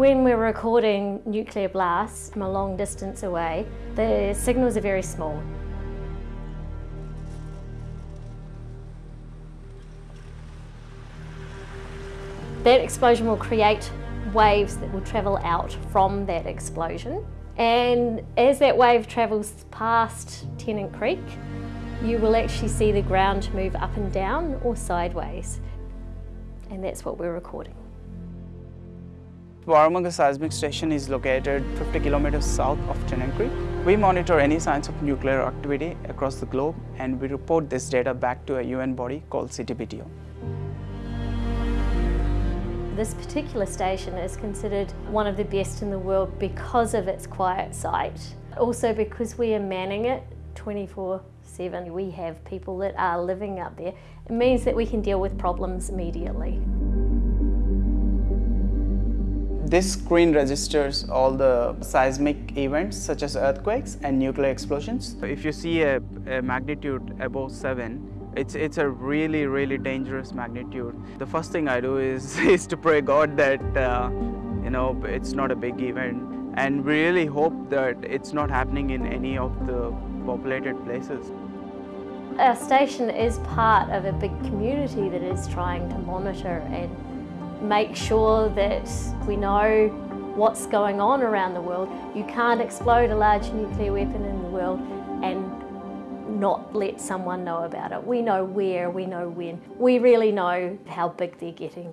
When we're recording nuclear blasts from a long distance away, the signals are very small. That explosion will create waves that will travel out from that explosion. And as that wave travels past Tennant Creek, you will actually see the ground move up and down or sideways. And that's what we're recording. Warramunga Seismic Station is located 50 kilometers south of Creek. We monitor any signs of nuclear activity across the globe and we report this data back to a UN body called CTBTO. This particular station is considered one of the best in the world because of its quiet site. Also because we are manning it 24-7. We have people that are living up there. It means that we can deal with problems immediately. This screen registers all the seismic events such as earthquakes and nuclear explosions. If you see a, a magnitude above 7, it's, it's a really, really dangerous magnitude. The first thing I do is, is to pray God that, uh, you know, it's not a big event and really hope that it's not happening in any of the populated places. Our station is part of a big community that is trying to monitor and make sure that we know what's going on around the world. You can't explode a large nuclear weapon in the world and not let someone know about it. We know where, we know when. We really know how big they're getting.